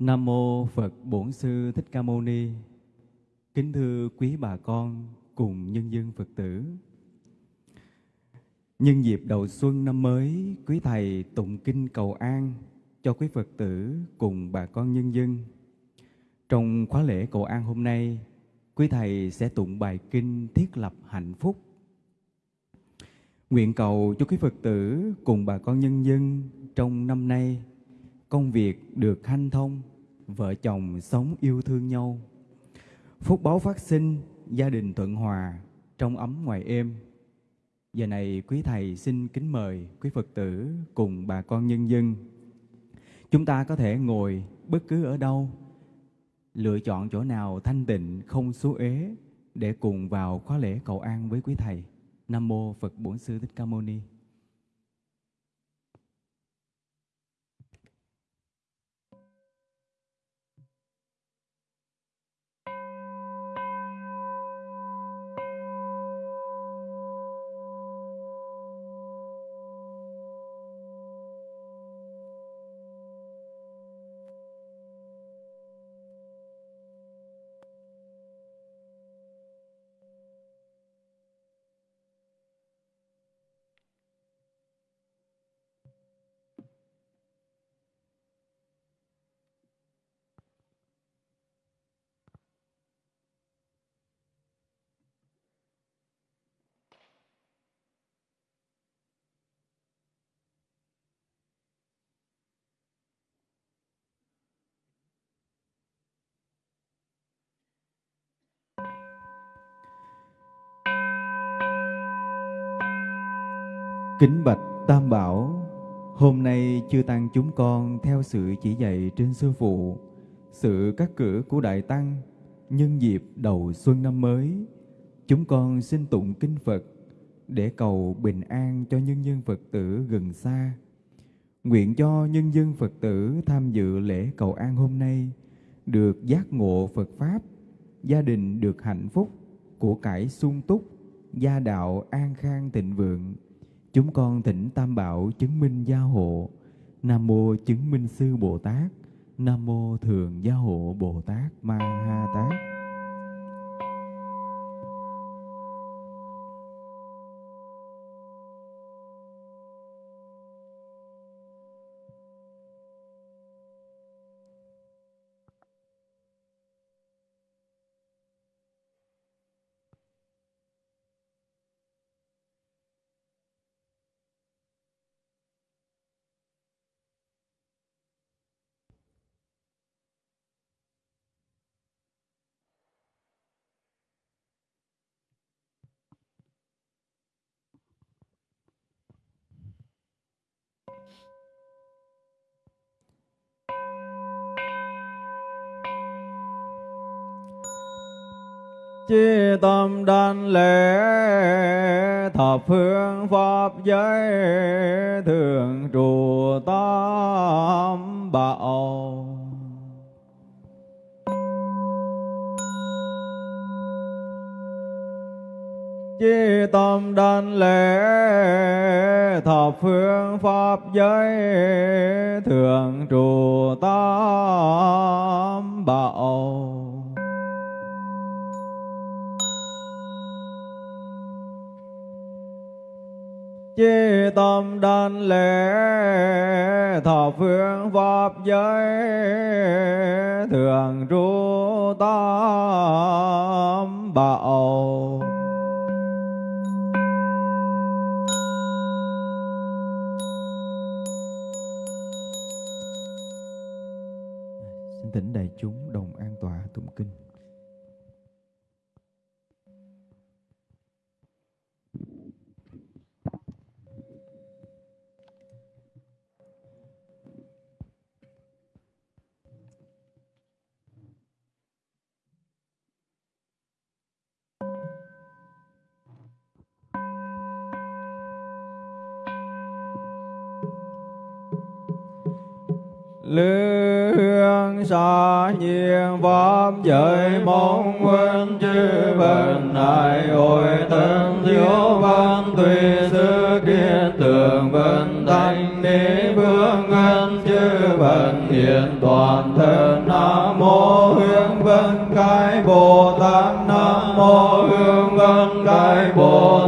Nam mô Phật Bổn Sư Thích Ca Mâu Ni. Kính thưa quý bà con cùng nhân dân Phật tử. Nhân dịp đầu xuân năm mới, quý thầy tụng kinh cầu an cho quý Phật tử cùng bà con nhân dân. Trong khóa lễ cầu an hôm nay, quý thầy sẽ tụng bài kinh thiết lập hạnh phúc. Nguyện cầu cho quý Phật tử cùng bà con nhân dân trong năm nay công việc được hanh thông, vợ chồng sống yêu thương nhau. Phúc báo phát sinh, gia đình thuận hòa, trong ấm ngoài êm. Giờ này quý thầy xin kính mời quý Phật tử cùng bà con nhân dân. Chúng ta có thể ngồi bất cứ ở đâu, lựa chọn chỗ nào thanh tịnh, không số ế để cùng vào khóa lễ cầu an với quý thầy. Nam mô Phật Bổn Sư Thích Ca Mâu Ni. Kính bạch Tam Bảo, hôm nay chư tăng chúng con theo sự chỉ dạy trên sư phụ, sự cắt cử của Đại Tăng, nhân dịp đầu xuân năm mới, chúng con xin tụng kinh Phật để cầu bình an cho nhân dân Phật tử gần xa. Nguyện cho nhân dân Phật tử tham dự lễ cầu an hôm nay được giác ngộ Phật Pháp, gia đình được hạnh phúc, của cải sung túc, gia đạo an khang thịnh vượng, Chúng con thỉnh Tam Bảo chứng minh gia hộ. Nam mô chứng minh sư Bồ Tát. Nam mô thường gia hộ Bồ Tát Ma Ha Tát. Chi tâm đảnh lễ, thập phương pháp giới, thường trụ tam bảo. Chi tâm đảnh lễ thập phương pháp giới thường trụ tam bảo. Chi tâm đan lễ thọ phương pháp giới thường trụ tam bảo. Lương xa nhiên pháp giới mong quân chư vần đại hội tân thiếu văn, tùy sư kiên tường vân thanh đế vương ngân chư Phật hiện toàn thân nam mô hương vân cái bồ tát, nam mô hương vân cái bồ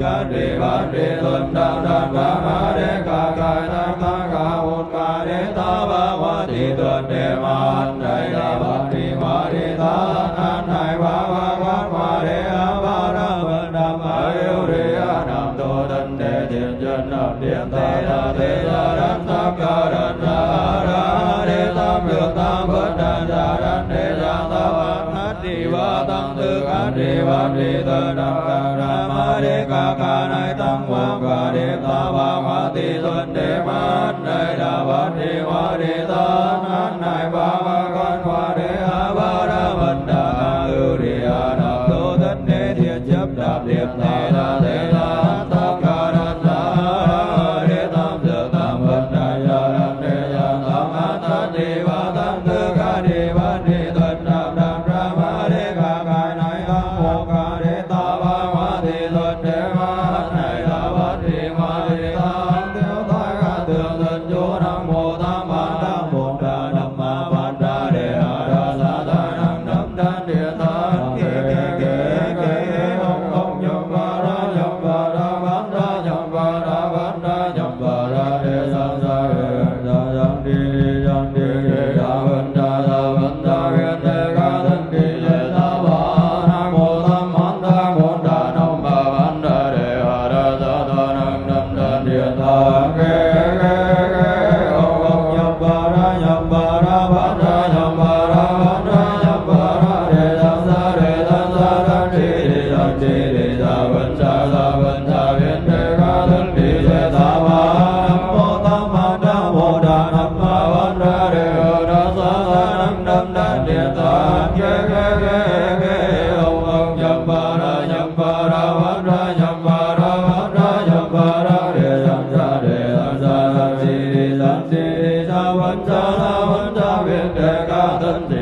ca đề ba đề tuần đa đa đa ma đề ca ca ta ta ca hồn ca ta ba hoa tỳ tuần đề ma đại đa ba đề ma đề ta an an ba ba ba ma đề a ba đa ba đa ma yêu đề a nam tô tân đề thiện chân nam điện ta đa thế ta đa ta ca đa đa đa đề tam được tam bất đa đa đa đề đa ta ba hát đi tăng tư ca đề ba đề ta đa đế ca ca nay tăng quang ca đế ta ba hoa ti tuân đế mát, đây đà bát đi văn cha la văn cha viên đề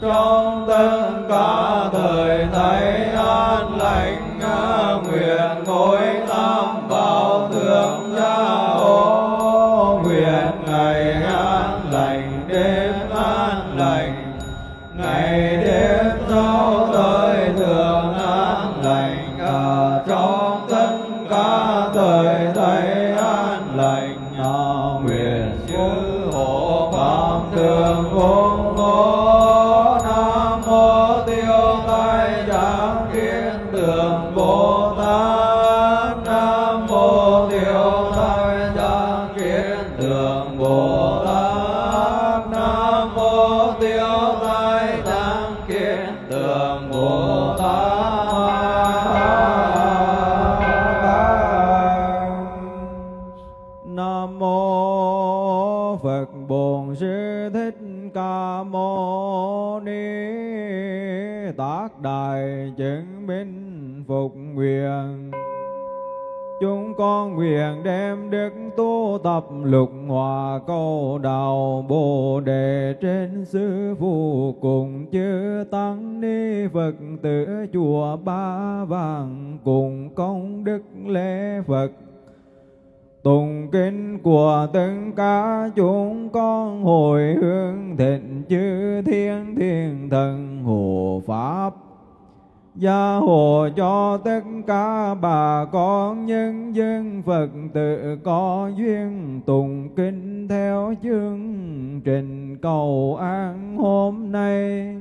trong tất cả thời thấy an lành nguyện ngồi tam bảo thượng gia ô. Lục hòa câu đạo Bồ đề trên sư phụ cùng chư tăng ni Phật, tử chùa Ba Vàng cùng công đức lễ Phật. Tùng kinh của tất cả chúng con hồi hướng thịnh chư thiên thiên thần hộ pháp gia hộ cho tất cả bà con nhân dân. Phật tử có duyên tụng kinh theo chương trình cầu an hôm nay.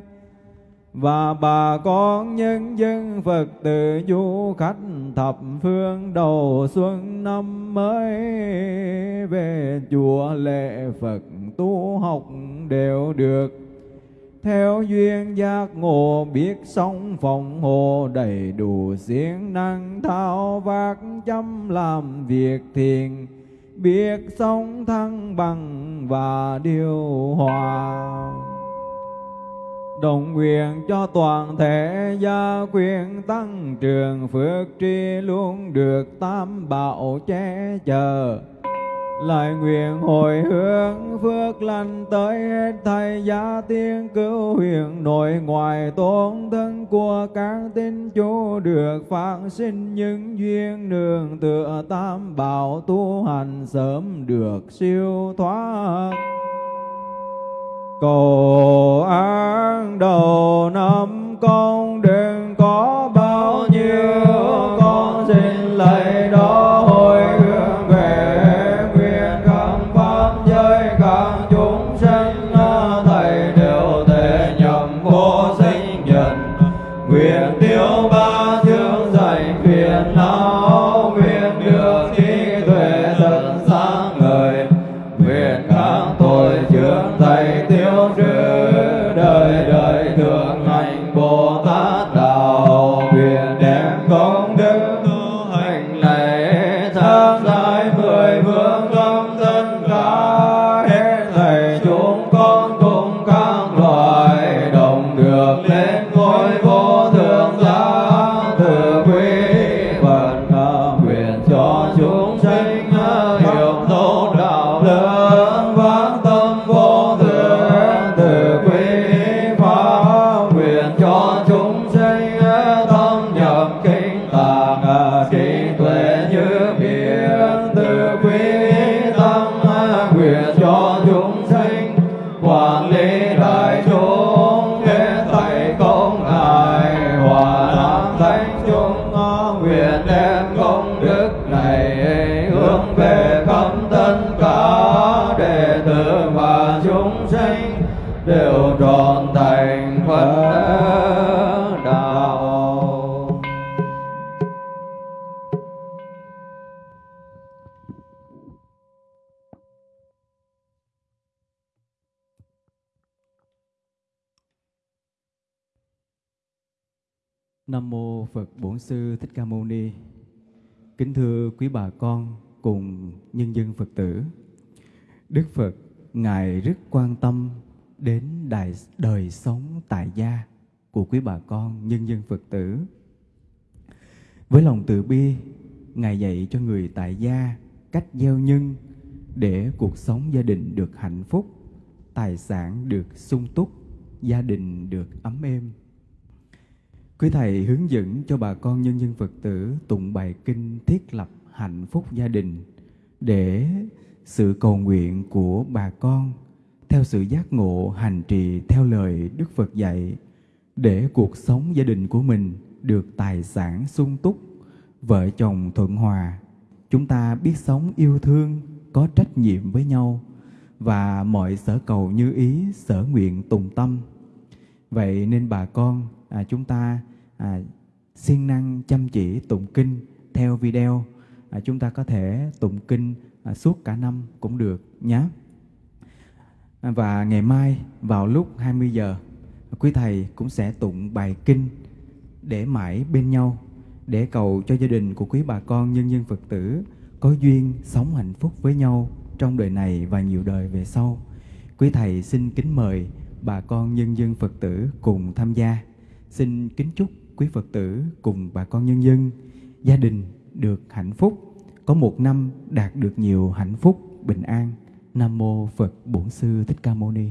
Và bà con nhân dân, Phật tử, du khách thập phương đầu xuân năm mới, về chùa lễ Phật tu học đều được theo duyên giác ngộ, biết sống phòng hộ, đầy đủ siêng năng, thao vác, chăm làm việc thiền biết sống thăng bằng và điều hòa. Đồng nguyện cho toàn thể gia quyền tăng trường phước tri luôn được tam bảo che chở lại nguyện hồi hướng phước lành tới hết thầy gia tiên cứu huyền nội ngoại tôn thân của các tín chủ được phát sinh những duyên nương tựa tam bảo tu hành sớm được siêu thoát. Cầu an đầu năm con đừng có chướng thầy Nam mô Phật Bổn Sư Thích Ca Mâu Ni. Kính thưa quý bà con cùng nhân dân Phật tử. Đức Phật ngài rất quan tâm đến đại đời sống tại gia của quý bà con nhân dân Phật tử. Với lòng từ bi, ngài dạy cho người tại gia cách gieo nhân để cuộc sống gia đình được hạnh phúc, tài sản được sung túc, gia đình được ấm êm. Quý Thầy hướng dẫn cho bà con nhân dân Phật tử tụng bài kinh thiết lập hạnh phúc gia đình để sự cầu nguyện của bà con theo sự giác ngộ hành trì theo lời Đức Phật dạy để cuộc sống gia đình của mình được tài sản sung túc, vợ chồng thuận hòa, chúng ta biết sống yêu thương, có trách nhiệm với nhau và mọi sở cầu như ý, sở nguyện tùng tâm. Vậy nên bà con à, chúng ta à, siêng năng chăm chỉ tụng kinh theo video. À, chúng ta có thể tụng kinh à, suốt cả năm cũng được nhé. À, và ngày mai vào lúc 20 giờ, quý thầy cũng sẽ tụng bài kinh để mãi bên nhau để cầu cho gia đình của quý bà con nhân dân Phật tử có duyên sống hạnh phúc với nhau trong đời này và nhiều đời về sau. Quý thầy xin kính mời bà con nhân dân Phật tử cùng tham gia. Xin kính chúc quý Phật tử cùng bà con nhân dân, gia đình được hạnh phúc, có một năm đạt được nhiều hạnh phúc, bình an. Nam mô Phật Bổn Sư Thích Ca Mâu Ni.